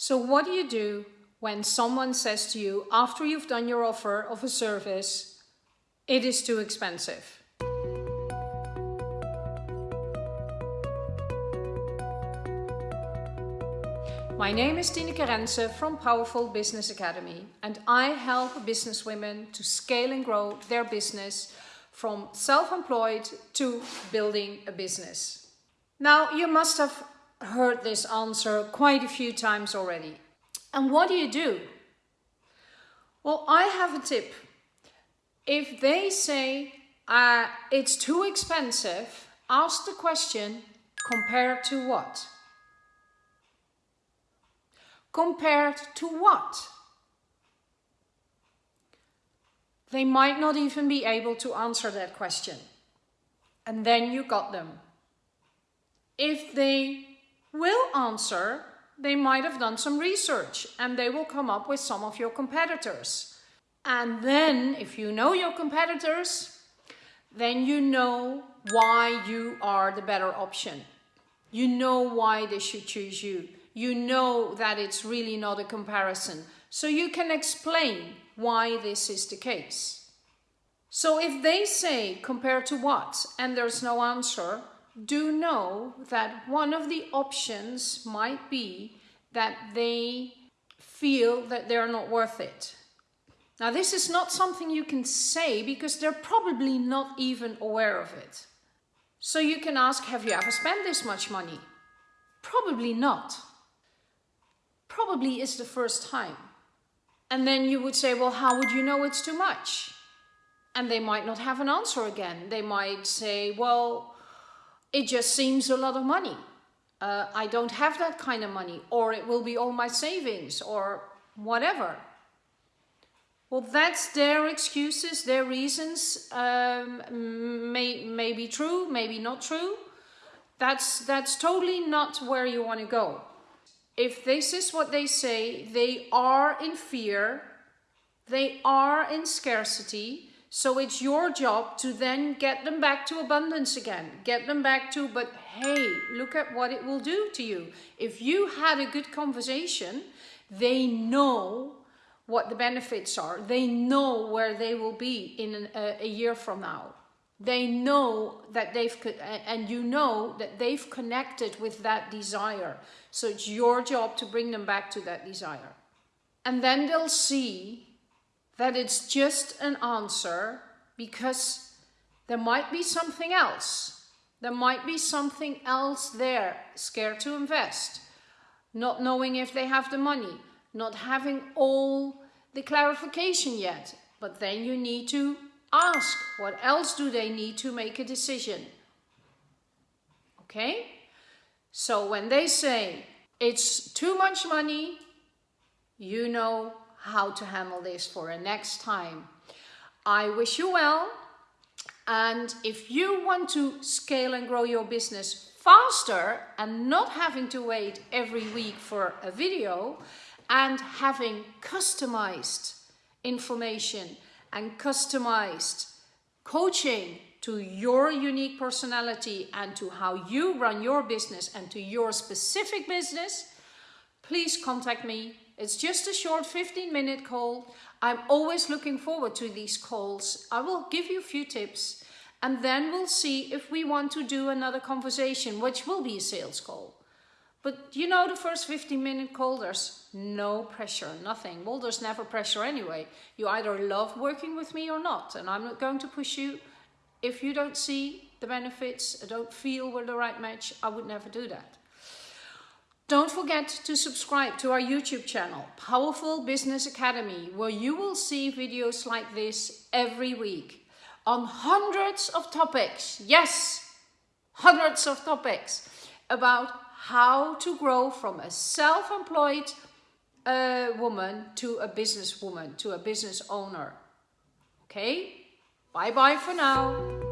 So what do you do when someone says to you, after you've done your offer of a service, it is too expensive? My name is Tineke Rensen from Powerful Business Academy and I help businesswomen to scale and grow their business from self-employed to building a business. Now you must have heard this answer quite a few times already. And what do you do? Well, I have a tip. If they say uh, it's too expensive, ask the question, compared to what? Compared to what? They might not even be able to answer that question. And then you got them. If they will answer, they might have done some research and they will come up with some of your competitors. And then, if you know your competitors, then you know why you are the better option. You know why they should choose you. You know that it's really not a comparison. So you can explain why this is the case. So if they say compared to what and there's no answer, do know that one of the options might be that they feel that they're not worth it. Now this is not something you can say because they're probably not even aware of it. So you can ask, have you ever spent this much money? Probably not. Probably is the first time. And then you would say, well, how would you know it's too much? And they might not have an answer again. They might say, well, it just seems a lot of money. Uh, I don't have that kind of money, or it will be all my savings, or whatever. Well, that's their excuses, their reasons. Um, may, may be true, maybe not true. That's, that's totally not where you want to go. If this is what they say, they are in fear, they are in scarcity, so it's your job to then get them back to abundance again. Get them back to, but hey, look at what it will do to you. If you had a good conversation, they know what the benefits are. They know where they will be in an, a, a year from now. They know that they've, and you know that they've connected with that desire. So it's your job to bring them back to that desire. And then they'll see that it's just an answer because there might be something else. There might be something else there, scared to invest, not knowing if they have the money, not having all the clarification yet. But then you need to ask, what else do they need to make a decision? Okay? So when they say it's too much money, you know how to handle this for a next time. I wish you well. And if you want to scale and grow your business faster and not having to wait every week for a video and having customized information and customized coaching to your unique personality and to how you run your business and to your specific business, please contact me it's just a short 15 minute call. I'm always looking forward to these calls. I will give you a few tips and then we'll see if we want to do another conversation, which will be a sales call. But you know, the first 15 minute call, there's no pressure, nothing. Well, there's never pressure anyway. You either love working with me or not. And I'm not going to push you. If you don't see the benefits, don't feel we're the right match, I would never do that. Don't forget to subscribe to our YouTube channel, Powerful Business Academy, where you will see videos like this every week on hundreds of topics. Yes, hundreds of topics about how to grow from a self-employed uh, woman to a businesswoman, to a business owner. Okay, bye-bye for now.